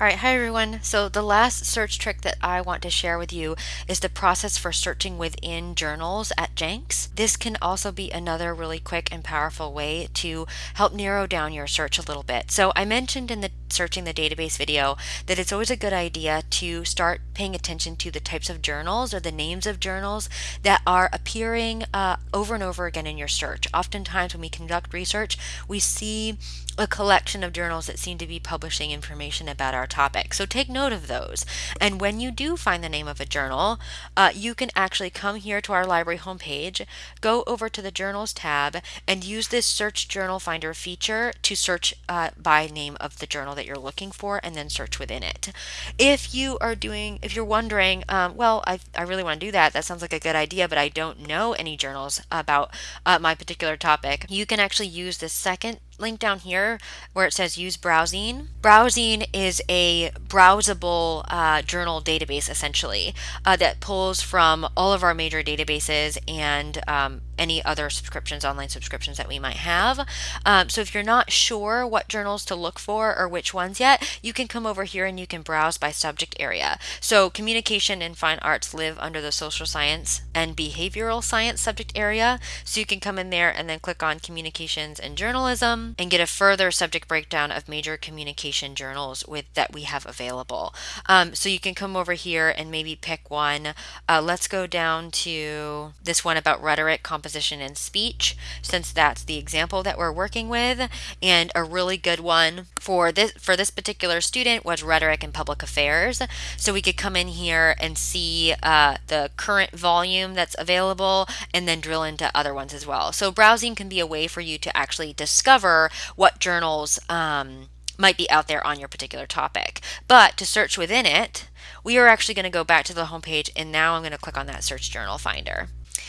All right, hi everyone. So the last search trick that I want to share with you is the process for searching within journals at Jenks. This can also be another really quick and powerful way to help narrow down your search a little bit. So I mentioned in the searching the database video that it's always a good idea to start paying attention to the types of journals or the names of journals that are appearing uh, over and over again in your search. Oftentimes when we conduct research, we see a collection of journals that seem to be publishing information about our topic. So take note of those. And when you do find the name of a journal, uh, you can actually come here to our library homepage, go over to the journals tab, and use this search journal finder feature to search uh, by name of the journal that you're looking for and then search within it. If you are doing, if you're wondering, um, well, I, I really want to do that, that sounds like a good idea, but I don't know any journals about uh, my particular topic, you can actually use this second link down here where it says use BrowZine. BrowZine is a browsable uh, journal database essentially uh, that pulls from all of our major databases and um, any other subscriptions, online subscriptions that we might have. Um, so if you're not sure what journals to look for or which ones yet, you can come over here and you can browse by subject area. So communication and fine arts live under the social science and behavioral science subject area. So you can come in there and then click on communications and journalism and get a further subject breakdown of major communication journals with that we have available. Um, so you can come over here and maybe pick one. Uh, let's go down to this one about rhetoric, composition, and speech, since that's the example that we're working with. And a really good one for this for this particular student was rhetoric and public affairs. So we could come in here and see uh, the current volume that's available and then drill into other ones as well. So browsing can be a way for you to actually discover what journals um, might be out there on your particular topic. But to search within it, we are actually going to go back to the homepage and now I'm going to click on that search journal finder.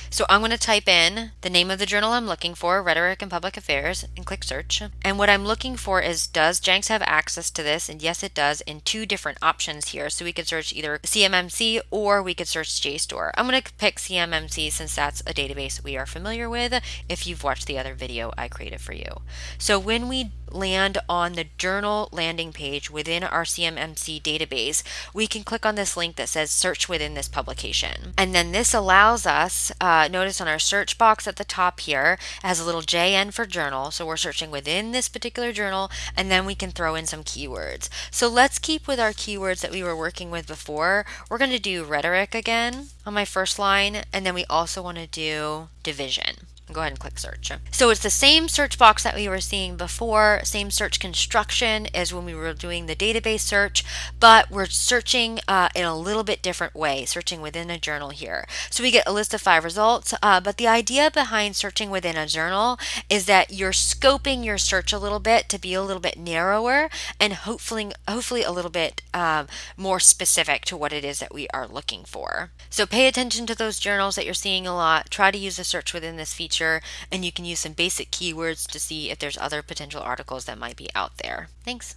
So I'm going to type in the name of the journal I'm looking for, Rhetoric and Public Affairs, and click search. And what I'm looking for is does Jenks have access to this? And yes, it does in two different options here. So we could search either CMMC or we could search JSTOR. I'm going to pick CMMC since that's a database we are familiar with if you've watched the other video I created for you. So when we land on the journal landing page within our CMMC database, we can click on this link that says search within this publication. And then this allows us, uh, notice on our search box at the top here, has a little JN for journal. So we're searching within this particular journal and then we can throw in some keywords. So let's keep with our keywords that we were working with before. We're going to do rhetoric again on my first line and then we also want to do division. Go ahead and click search. So it's the same search box that we were seeing before, same search construction as when we were doing the database search, but we're searching uh, in a little bit different way, searching within a journal here. So we get a list of five results, uh, but the idea behind searching within a journal is that you're scoping your search a little bit to be a little bit narrower and hopefully, hopefully a little bit um, more specific to what it is that we are looking for. So pay attention to those journals that you're seeing a lot. Try to use the search within this feature feature and you can use some basic keywords to see if there's other potential articles that might be out there. Thanks.